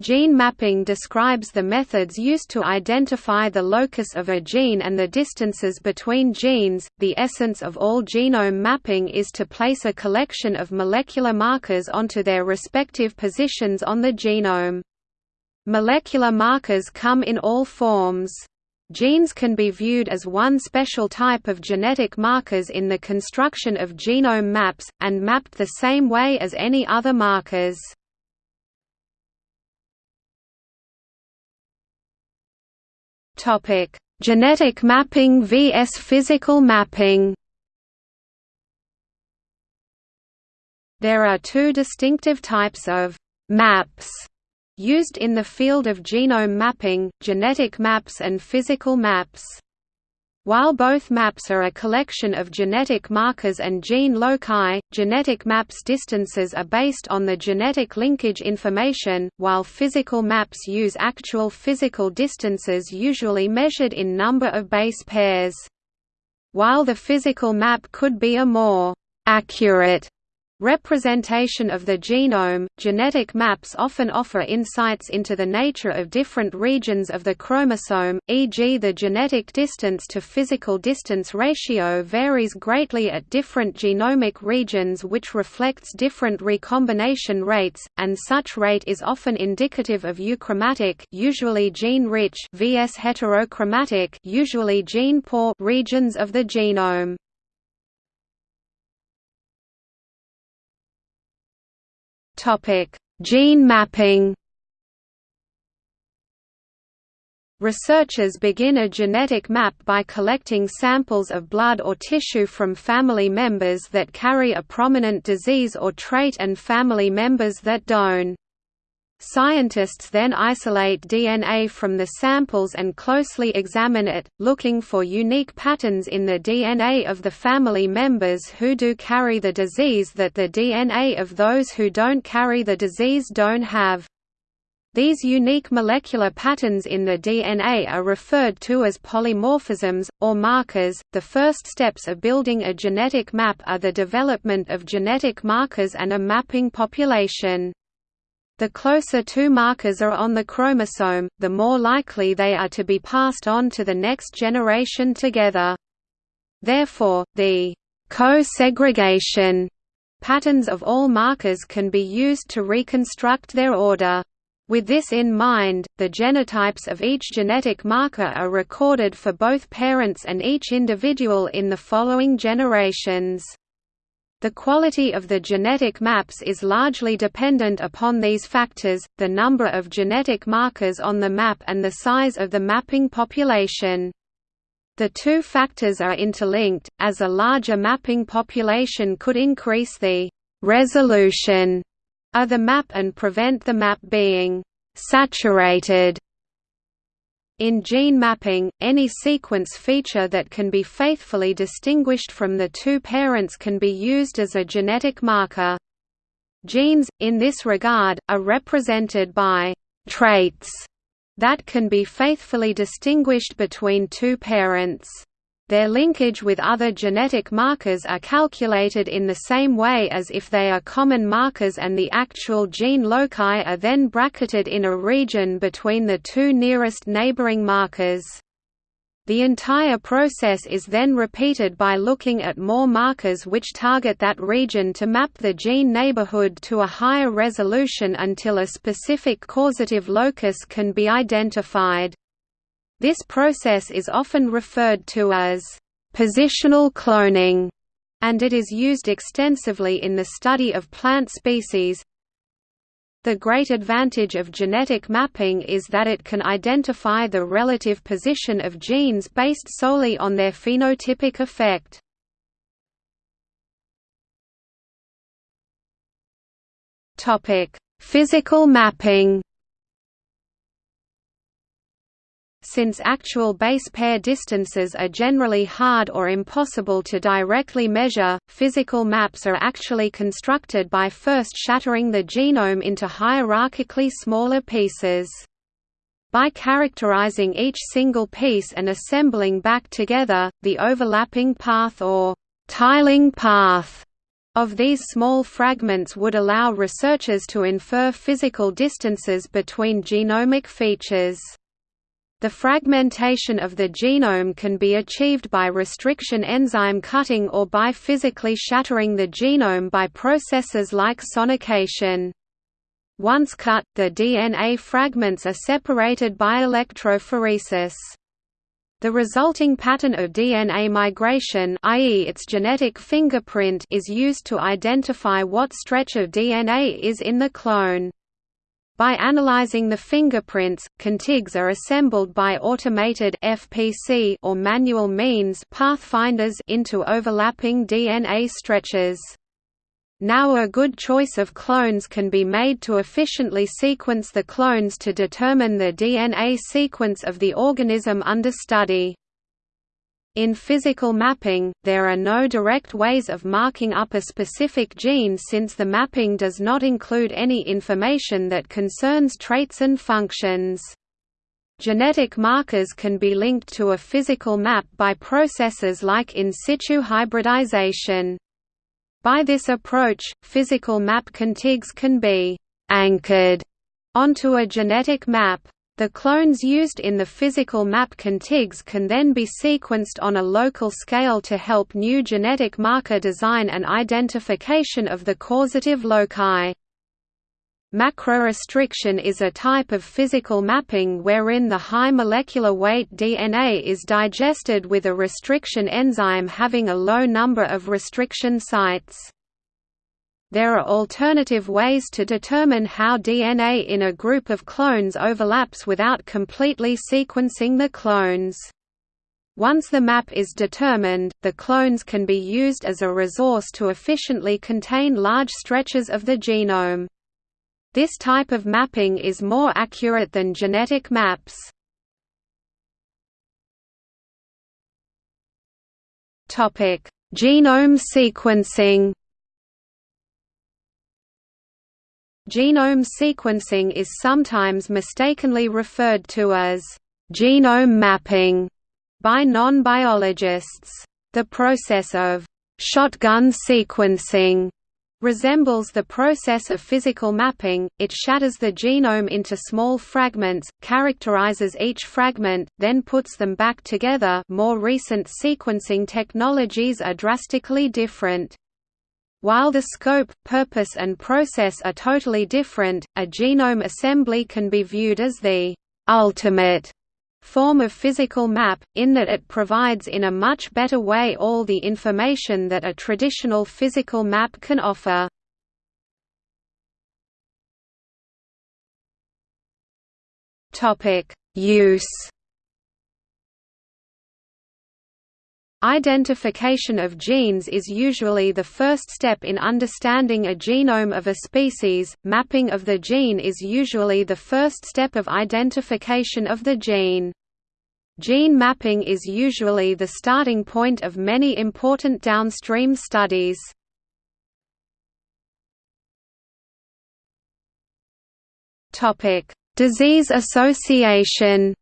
Gene mapping describes the methods used to identify the locus of a gene and the distances between genes. The essence of all genome mapping is to place a collection of molecular markers onto their respective positions on the genome. Molecular markers come in all forms. Genes can be viewed as one special type of genetic markers in the construction of genome maps, and mapped the same way as any other markers. Topic: Genetic mapping vs physical mapping. There are two distinctive types of maps used in the field of genome mapping, genetic maps and physical maps. While both maps are a collection of genetic markers and gene loci, genetic maps distances are based on the genetic linkage information, while physical maps use actual physical distances usually measured in number of base pairs. While the physical map could be a more accurate Representation of the genome – Genetic maps often offer insights into the nature of different regions of the chromosome, e.g. the genetic distance to physical distance ratio varies greatly at different genomic regions which reflects different recombination rates, and such rate is often indicative of euchromatic usually gene-rich vs heterochromatic usually gene-poor regions of the genome. Topic: Gene mapping. Researchers begin a genetic map by collecting samples of blood or tissue from family members that carry a prominent disease or trait and family members that don't. Scientists then isolate DNA from the samples and closely examine it, looking for unique patterns in the DNA of the family members who do carry the disease that the DNA of those who don't carry the disease don't have. These unique molecular patterns in the DNA are referred to as polymorphisms, or markers. The first steps of building a genetic map are the development of genetic markers and a mapping population. The closer two markers are on the chromosome, the more likely they are to be passed on to the next generation together. Therefore, the co-segregation patterns of all markers can be used to reconstruct their order. With this in mind, the genotypes of each genetic marker are recorded for both parents and each individual in the following generations. The quality of the genetic maps is largely dependent upon these factors, the number of genetic markers on the map and the size of the mapping population. The two factors are interlinked, as a larger mapping population could increase the «resolution» of the map and prevent the map being «saturated» In gene mapping, any sequence feature that can be faithfully distinguished from the two parents can be used as a genetic marker. Genes, in this regard, are represented by «traits» that can be faithfully distinguished between two parents. Their linkage with other genetic markers are calculated in the same way as if they are common markers and the actual gene loci are then bracketed in a region between the two nearest neighboring markers. The entire process is then repeated by looking at more markers which target that region to map the gene neighborhood to a higher resolution until a specific causative locus can be identified. This process is often referred to as positional cloning, and it is used extensively in the study of plant species. The great advantage of genetic mapping is that it can identify the relative position of genes based solely on their phenotypic effect. Physical mapping Since actual base pair distances are generally hard or impossible to directly measure, physical maps are actually constructed by first shattering the genome into hierarchically smaller pieces. By characterizing each single piece and assembling back together, the overlapping path or tiling path of these small fragments would allow researchers to infer physical distances between genomic features. The fragmentation of the genome can be achieved by restriction enzyme cutting or by physically shattering the genome by processes like sonication. Once cut, the DNA fragments are separated by electrophoresis. The resulting pattern of DNA migration i.e. its genetic fingerprint is used to identify what stretch of DNA is in the clone. By analyzing the fingerprints, contigs are assembled by automated FPC or manual means pathfinders into overlapping DNA stretches. Now a good choice of clones can be made to efficiently sequence the clones to determine the DNA sequence of the organism under study. In physical mapping, there are no direct ways of marking up a specific gene since the mapping does not include any information that concerns traits and functions. Genetic markers can be linked to a physical map by processes like in situ hybridization. By this approach, physical map contigs can be «anchored» onto a genetic map. The clones used in the physical map contigs can then be sequenced on a local scale to help new genetic marker design and identification of the causative loci. Macrorestriction is a type of physical mapping wherein the high molecular weight DNA is digested with a restriction enzyme having a low number of restriction sites. There are alternative ways to determine how DNA in a group of clones overlaps without completely sequencing the clones. Once the map is determined, the clones can be used as a resource to efficiently contain large stretches of the genome. This type of mapping is more accurate than genetic maps. Genome sequencing Genome sequencing is sometimes mistakenly referred to as genome mapping by non-biologists. The process of shotgun sequencing resembles the process of physical mapping, it shatters the genome into small fragments, characterizes each fragment, then puts them back together more recent sequencing technologies are drastically different. While the scope, purpose and process are totally different, a genome assembly can be viewed as the «ultimate» form of physical map, in that it provides in a much better way all the information that a traditional physical map can offer. Use Identification of genes is usually the first step in understanding a genome of a species, mapping of the gene is usually the first step of identification of the gene. Gene mapping is usually the starting point of many important downstream studies. Disease association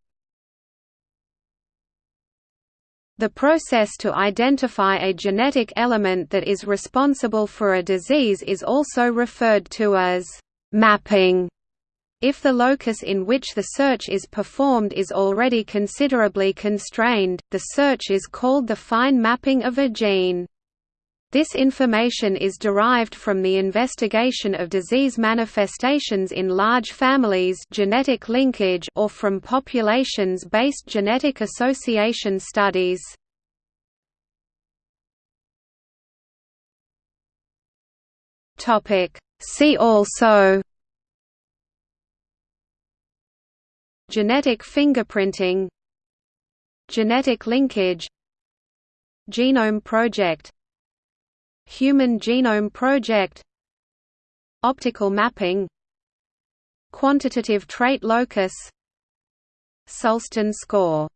The process to identify a genetic element that is responsible for a disease is also referred to as mapping. If the locus in which the search is performed is already considerably constrained, the search is called the fine mapping of a gene. This information is derived from the investigation of disease manifestations in large families genetic linkage or from populations-based genetic association studies. See also Genetic fingerprinting Genetic linkage Genome Project Human Genome Project. Optical mapping. Quantitative trait locus. Sulston score